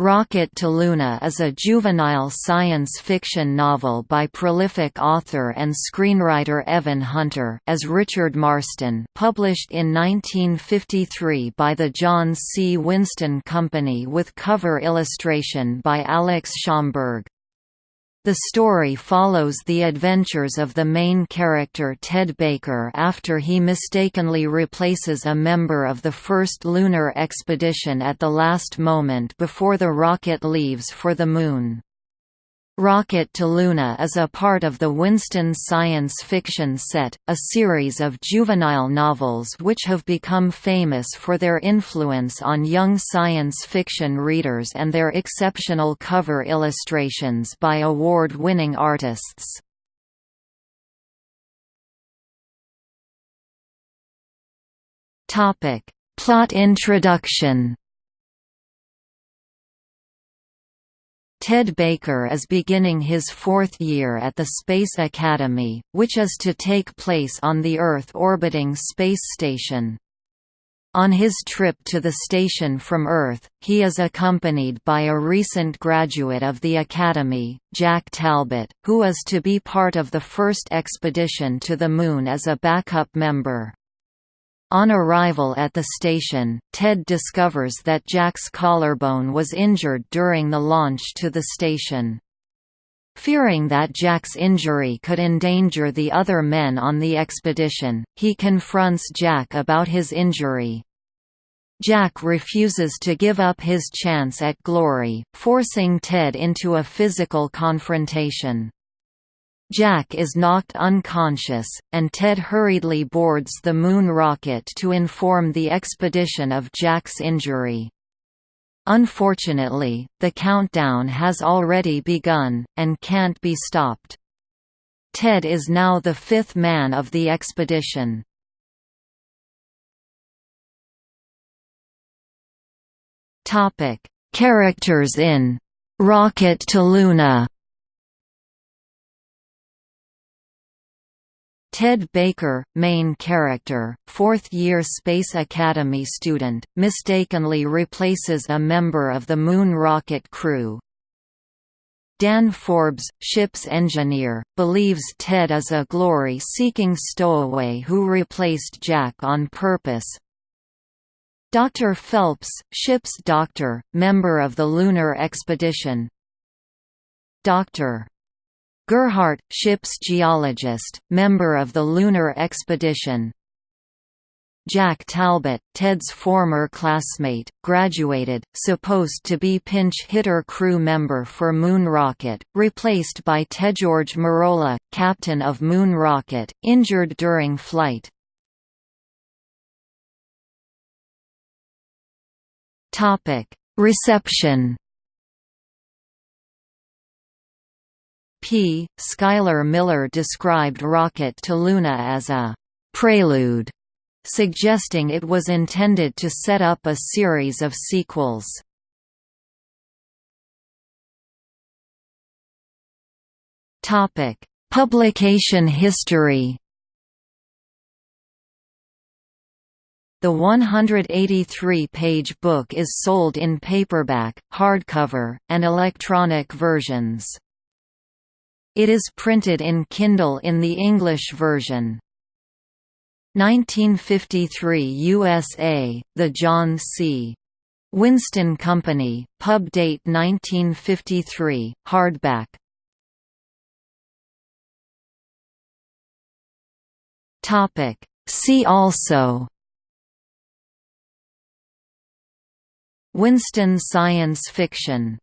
Rocket to Luna is a juvenile science fiction novel by prolific author and screenwriter Evan Hunter as Richard Marsten published in 1953 by the John C. Winston Company with cover illustration by Alex Schomburg. The story follows the adventures of the main character Ted Baker after he mistakenly replaces a member of the first lunar expedition at the last moment before the rocket leaves for the Moon. Rocket to Luna is a part of the Winston science fiction set, a series of juvenile novels which have become famous for their influence on young science fiction readers and their exceptional cover illustrations by award-winning artists. Plot introduction Ted Baker is beginning his fourth year at the Space Academy, which is to take place on the Earth-orbiting space station. On his trip to the station from Earth, he is accompanied by a recent graduate of the Academy, Jack Talbot, who is to be part of the first expedition to the Moon as a backup member. On arrival at the station, Ted discovers that Jack's collarbone was injured during the launch to the station. Fearing that Jack's injury could endanger the other men on the expedition, he confronts Jack about his injury. Jack refuses to give up his chance at glory, forcing Ted into a physical confrontation. Jack is knocked unconscious, and Ted hurriedly boards the Moon rocket to inform the expedition of Jack's injury. Unfortunately, the countdown has already begun, and can't be stopped. Ted is now the fifth man of the expedition. Characters in "'Rocket to Luna' Ted Baker, main character, fourth-year Space Academy student, mistakenly replaces a member of the Moon rocket crew. Dan Forbes, ship's engineer, believes Ted is a glory-seeking stowaway who replaced Jack on purpose. Dr. Phelps, ship's doctor, member of the lunar expedition. Dr. Gerhardt, ship's geologist, member of the lunar expedition. Jack Talbot, Ted's former classmate, graduated, supposed to be pinch hitter crew member for Moon Rocket, replaced by Tedgeorge Merola, captain of Moon Rocket, injured during flight. Reception P. Schuyler Miller described Rocket to Luna as a «prelude», suggesting it was intended to set up a series of sequels. Publication history The 183-page book is sold in paperback, hardcover, and electronic versions. It is printed in Kindle in the English version. 1953 USA, The John C. Winston Company, pub date 1953, hardback. See also Winston science fiction